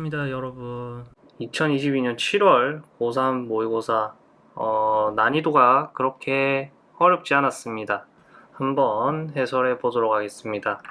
반갑습니다 여러분. 2022년 7월 고3 모의고사 어, 난이도가 그렇게 어렵지 않았습니다. 한번 해설해 보도록 하겠습니다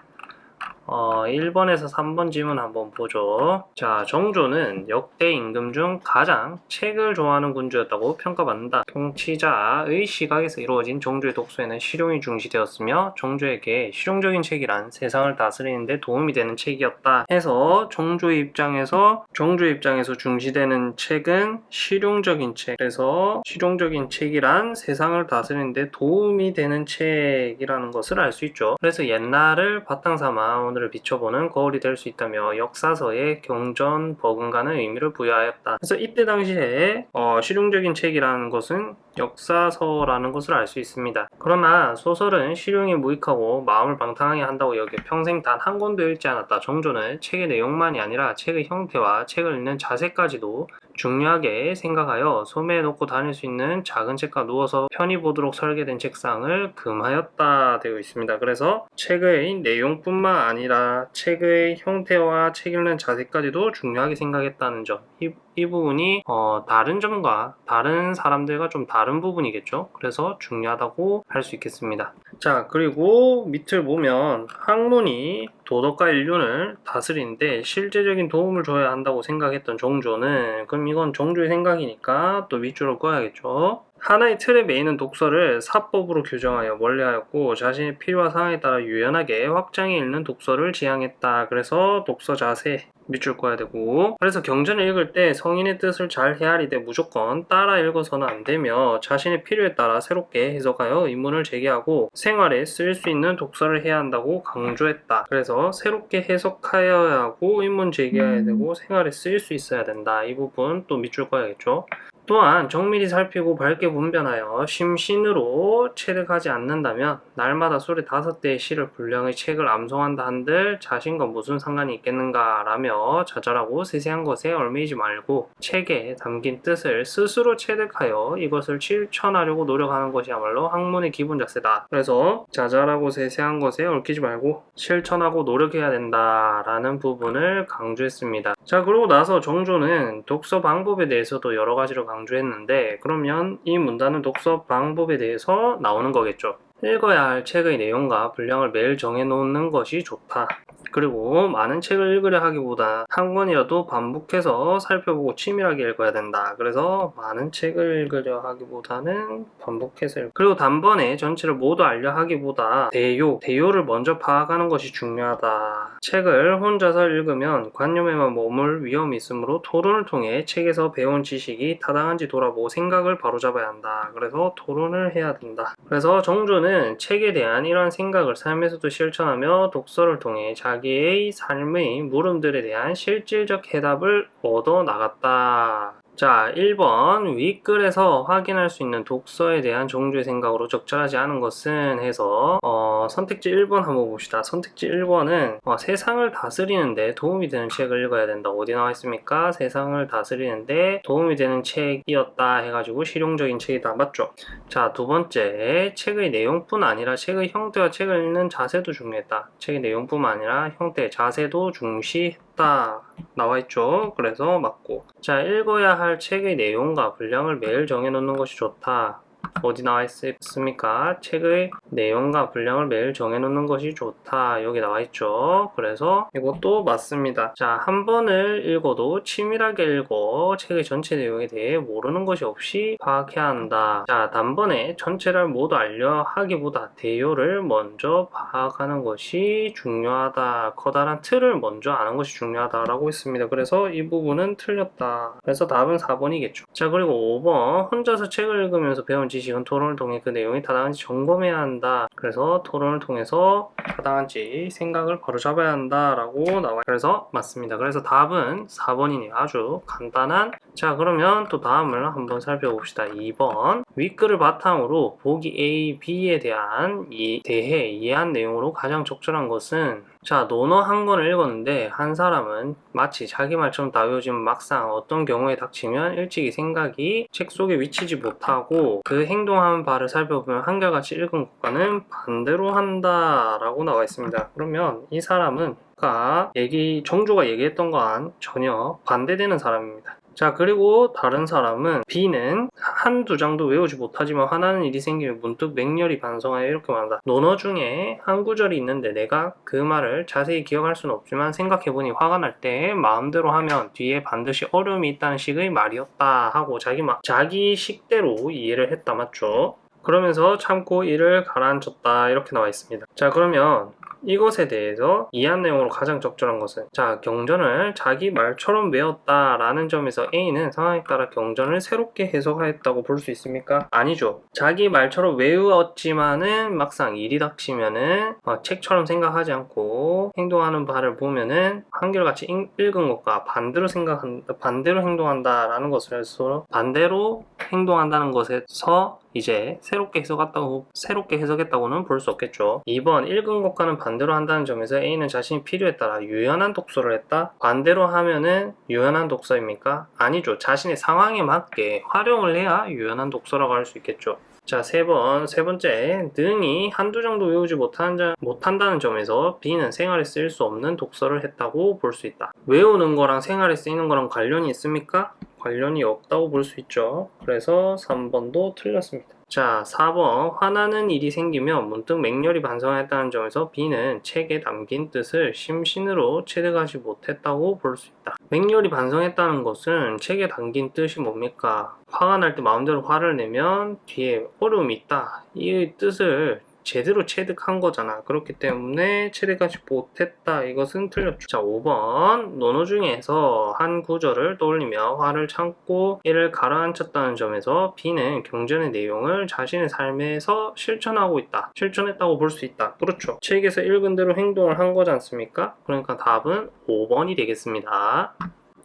어, 1번에서 3번 지문 한번 보죠. 자, 정조는 역대 임금 중 가장 책을 좋아하는 군주였다고 평가받는다. 통치자의 시각에서 이루어진 정조의 독서에는 실용이 중시되었으며 정조에게 실용적인 책이란 세상을 다스리는 데 도움이 되는 책이었다. 해서 정조의 입장에서 정조의 입장에서 중시되는 책은 실용적인 책. 그래서 실용적인 책이란 세상을 다스리는 데 도움이 되는 책이라는 것을 알 수 있죠. 그래서 옛날을 바탕 삼아 오늘 하늘을 비춰보는 거울이 될 수 있다며 역사서에 경전 버금가는 의미를 부여하였다. 그래서 이때 당시에 어, 실용적인 책이라는 것은 역사서라는 것을 알 수 있습니다. 그러나 소설은 실용에 무익하고 마음을 방탕하게 한다고 여겨 평생 단 한 권도 읽지 않았다. 정조는 책의 내용만이 아니라 책의 형태와 책을 읽는 자세까지도 중요하게 생각하여 소매에 놓고 다닐 수 있는 작은 책과 누워서 편히 보도록 설계된 책상을 금하였다 되어 있습니다. 그래서 책의 내용뿐만 아니라 책의 형태와 책 읽는 자세까지도 중요하게 생각했다는 점. 이, 이 부분이 어, 다른 점과 다른 사람들과 좀 다른 부분이겠죠. 그래서 중요하다고 할 수 있겠습니다. 자 그리고 밑을 보면 학문이 도덕과 인륜을 다스리는데 실제적인 도움을 줘야 한다고 생각했던 정조는 그럼 이건 정조의 생각이니까 또 밑줄을 꺼야겠죠. 하나의 틀에 매이는 독서를 사법으로 규정하여 원래하였고 자신의 필요와 상황에 따라 유연하게 확장해 읽는 독서를 지향했다. 그래서 독서 자세 밑줄 꺼야 되고 그래서 경전을 읽을 때 성인의 뜻을 잘 헤아리되 무조건 따라 읽어서는 안 되며 자신의 필요에 따라 새롭게 해석하여 의문을 제기하고 생활에 쓸수 있는 독서를 해야 한다고 강조했다. 그래서 새롭게 해석하여야 하고 의문 제기해야 되고 생활에 쓰일 수 있어야 된다. 이 부분 또 밑줄 꺼야겠죠. 또한 정밀히 살피고 밝게 분변하여 심신으로 체득하지 않는다면 날마다 소리 다섯 대의 시를 분량의 책을 암송한다 한들 자신과 무슨 상관이 있겠는가 라며 자잘하고 세세한 것에 얽매이지 말고 책에 담긴 뜻을 스스로 체득하여 이것을 실천하려고 노력하는 것이야말로 학문의 기본 자세다. 그래서 자잘하고 세세한 것에 얽히지 말고 실천하고 노력해야 된다 라는 부분을 강조했습니다. 자 그러고 나서 정조는 독서 방법에 대해서도 여러 가지로 강조 강조했는데 그러면 이 문단은 독서 방법에 대해서 나오는 거겠죠. 읽어야 할 책의 내용과 분량을 매일 정해놓는 것이 좋다. 그리고 많은 책을 읽으려 하기보다 한 권이라도 반복해서 살펴보고 치밀하게 읽어야 된다. 그래서 많은 책을 읽으려 하기보다는 반복해서 읽 그리고 단번에 전체를 모두 알려 하기보다 대요, 대요를 먼저 파악하는 것이 중요하다. 책을 혼자서 읽으면 관념에만 머물 위험이 있으므로 토론을 통해 책에서 배운 지식이 타당한지 돌아보고 생각을 바로잡아야 한다. 그래서 토론을 해야 된다. 그래서 정조는 책에 대한 이러한 생각을 삶에서도 실천하며 독서를 통해 자기 자기의 삶의 물음들에 대한 실질적 해답을 얻어 나갔다. 자 1번. 윗글에서 확인할 수 있는 독서에 대한 정주의 생각으로 적절하지 않은 것은 해서 어, 선택지 1번 한번 봅시다. 선택지 1번은 어, 세상을 다스리는데 도움이 되는 책을 읽어야 된다. 어디 나와 있습니까? 세상을 다스리는데 도움이 되는 책이었다 해가지고 실용적인 책이다. 맞죠? 자 두 번째. 책의 내용뿐 아니라 책의 형태와 책을 읽는 자세도 중요했다. 책의 내용뿐만 아니라 형태 자세도 중시 했다 나와있죠. 그래서 맞고 자 읽어야 할 책의 내용과 분량을 매일 정해놓는 것이 좋다. 어디 나와 있습니까? 책의 내용과 분량을 매일 정해놓는 것이 좋다. 여기 나와 있죠. 그래서 이것도 맞습니다. 자, 한 번을 읽어도 치밀하게 읽어 책의 전체 내용에 대해 모르는 것이 없이 파악해야 한다. 자, 단번에 전체를 모두 알려 하기보다 대요를 먼저 파악하는 것이 중요하다. 커다란 틀을 먼저 아는 것이 중요하다라고 했습니다. 그래서 이 부분은 틀렸다. 그래서 답은 4번이겠죠. 자, 그리고 5번 혼자서 책을 읽으면서 배운 지식 지금 토론을 통해 그 내용이 타당한지 점검해야 한다. 그래서 토론을 통해서 타당한지 생각을 바로잡아야 한다 라고 나와요. 그래서 맞습니다. 그래서 답은 4번이네요. 아주 간단한 자 그러면 또 다음을 한번 살펴봅시다. 2번 윗글을 바탕으로 보기 A, B에 대한 이 대해 이해한 내용으로 가장 적절한 것은 자 논어 한 권을 읽었는데 한 사람은 마치 자기 말처럼 다 외워지면 막상 어떤 경우에 닥치면 일찍이 생각이 책 속에 위치지 못하고 그 행동하는 바를 살펴보면 한결같이 읽은 것과는 반대로 한다 라고 나와 있습니다 그러면 이 사람은 아까 얘기 정조가 얘기했던 거와는 전혀 반대되는 사람입니다. 자 그리고 다른 사람은 B는 한두 장도 외우지 못하지만 화나는 일이 생기면 문득 맹렬히 반성하여 이렇게 말한다. 논어 중에 한 구절이 있는데 내가 그 말을 자세히 기억할 수는 없지만 생각해보니 화가 날 때 마음대로 하면 뒤에 반드시 어려움이 있다는 식의 말이었다 하고 자기 마, 자기 식대로 이해를 했다 맞죠? 그러면서 참고 이를 가라앉혔다 이렇게 나와 있습니다. 자 그러면 이것에 대해서 이해한 내용으로 가장 적절한 것은 자 경전을 자기 말처럼 외웠다 라는 점에서 A는 상황에 따라 경전을 새롭게 해석하였다고 볼 수 있습니까? 아니죠. 자기 말처럼 외웠지만은 막상 일이 닥치면은 어, 책처럼 생각하지 않고 행동하는 바를 보면은 한결같이 읽- 읽은 것과 반대로 생각한 반대로 행동한다 라는 것을 해서 반대로 행동한다는 것에서 이제 새롭게 해석했다고 새롭게 해석했다고는 볼 수 없겠죠. 2번 읽은 것과는 반대로 한다는 점에서 A는 자신이 필요에 따라 유연한 독서를 했다. 반대로 하면은 유연한 독서입니까? 아니죠. 자신의 상황에 맞게 활용을 해야 유연한 독서라고 할 수 있겠죠. 자, 세 번, 세 번째, 능이 한두 정도 외우지 못한 자- 못한다는 점에서 B는 생활에 쓰일 수 없는 독서를 했다고 볼 수 있다. 외우는 거랑 생활에 쓰이는 거랑 관련이 있습니까? 관련이 없다고 볼 수 있죠. 그래서 3번도 틀렸습니다. 자, 4번. 화나는 일이 생기면 문득 맹렬히 반성했다는 점에서 B는 책에 담긴 뜻을 심신으로 체득하지 못했다고 볼 수 있다. 맹렬히 반성했다는 것은 책에 담긴 뜻이 뭡니까? 화가 날 때 마음대로 화를 내면 뒤에 어려움이 있다. 이 뜻을 제대로 체득한 거잖아. 그렇기 때문에 체득하지 못했다. 이것은 틀렸죠. 자, 5번. 논어 중에서 한 구절을 떠올리며 화를 참고 이를 가라앉혔다는 점에서 B는 경전의 내용을 자신의 삶에서 실천하고 있다. 실천했다고 볼 수 있다. 그렇죠. 책에서 읽은 대로 행동을 한 거지 않습니까? 그러니까 답은 5번이 되겠습니다.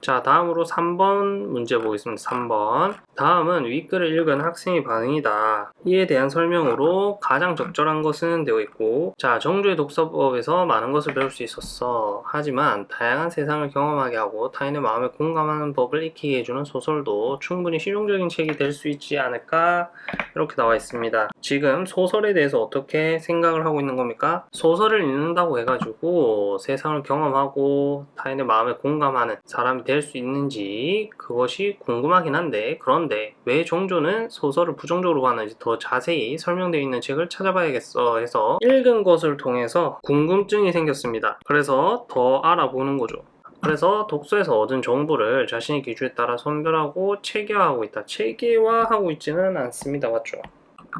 자, 다음으로 3번 문제 보겠습니다. 3번. 다음은 윗글을 읽은 학생의 반응이다. 이에 대한 설명으로 가장 적절한 것은 되어 있고, 자, 정조의 독서법에서 많은 것을 배울 수 있었어. 하지만 다양한 세상을 경험하게 하고 타인의 마음에 공감하는 법을 익히게 해주는 소설도 충분히 실용적인 책이 될 수 있지 않을까? 이렇게 나와 있습니다. 지금 소설에 대해서 어떻게 생각을 하고 있는 겁니까? 소설을 읽는다고 해가지고 세상을 경험하고 타인의 마음에 공감하는 사람이 될수 있는지 그것이 궁금하긴 한데 그런데 왜 종조는 소설을 부정적으로 봤는지 더 자세히 설명되어 있는 책을 찾아봐야겠어 해서 읽은 것을 통해서 궁금증이 생겼습니다. 그래서 더 알아보는 거죠. 그래서 독서에서 얻은 정보를 자신의 기준에 따라 선별하고 체계화하고 있다. 체계화하고 있지는 않습니다. 맞죠?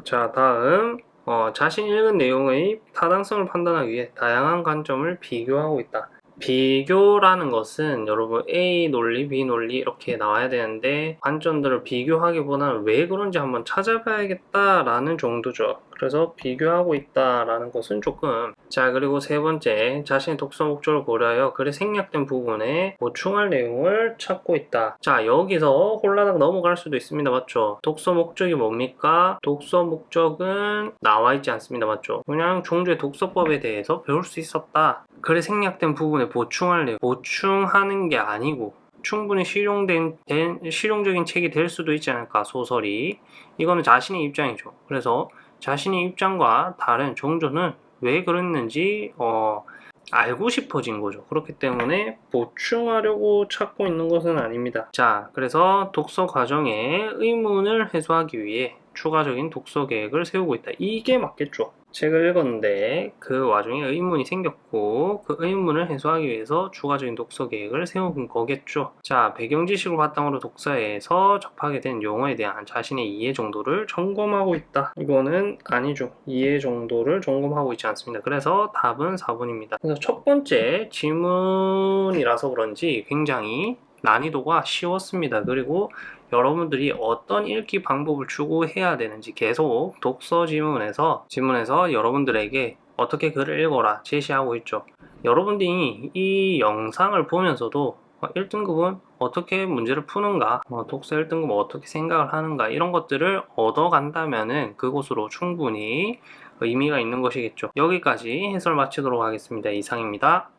자, 다음 어, 자신이 읽은 내용의 타당성을 판단하기 위해 다양한 관점을 비교하고 있다. 비교라는 것은 여러분 A 논리, B 논리 이렇게 나와야 되는데 관점들을 비교하기보다는 왜 그런지 한번 찾아봐야겠다라는 정도죠. 그래서 비교하고 있다라는 것은 조금 자 그리고 세 번째 자신의 독서 목적을 고려하여 글에 생략된 부분에 보충할 내용을 찾고 있다. 자 여기서 혼란하게 넘어갈 수도 있습니다. 맞죠? 독서 목적이 뭡니까? 독서 목적은 나와 있지 않습니다. 맞죠? 그냥 종주의 독서법에 대해서 배울 수 있었다. 글에 생략된 부분에 보충할 내용 보충하는 게 아니고 충분히 실용된 된- 실용적인 책이 될 수도 있지 않을까 소설이 이거는 자신의 입장이죠. 그래서 자신의 입장과 다른 종조는 왜 그랬는지 어, 알고 싶어진 거죠. 그렇기 때문에 보충하려고 찾고 있는 것은 아닙니다. 자, 그래서 독서 과정에 의문을 해소하기 위해 추가적인 독서 계획을 세우고 있다. 이게 맞겠죠. 책을 읽었는데 그 와중에 의문이 생겼고 그 의문을 해소하기 위해서 추가적인 독서 계획을 세운 거겠죠. 자, 배경 지식을 바탕으로 독서에서 접하게 된 용어에 대한 자신의 이해 정도를 점검하고 있다. 이거는 아니죠. 이해 정도를 점검하고 있지 않습니다. 그래서 답은 4번입니다. 그래서 첫 번째 지문이라서 그런지 굉장히 난이도가 쉬웠습니다. 그리고 여러분들이 어떤 읽기 방법을 추구해야 되는지 계속 독서 지문에서 지문에서 여러분들에게 어떻게 글을 읽어라 제시하고 있죠. 여러분들이 이 영상을 보면서도 1등급은 어떻게 문제를 푸는가, 어, 독서 1등급 어떻게 생각을 하는가 이런 것들을 얻어간다면 은 그곳으로 충분히 의미가 있는 것이겠죠. 여기까지 해설 마치도록 하겠습니다. 이상입니다.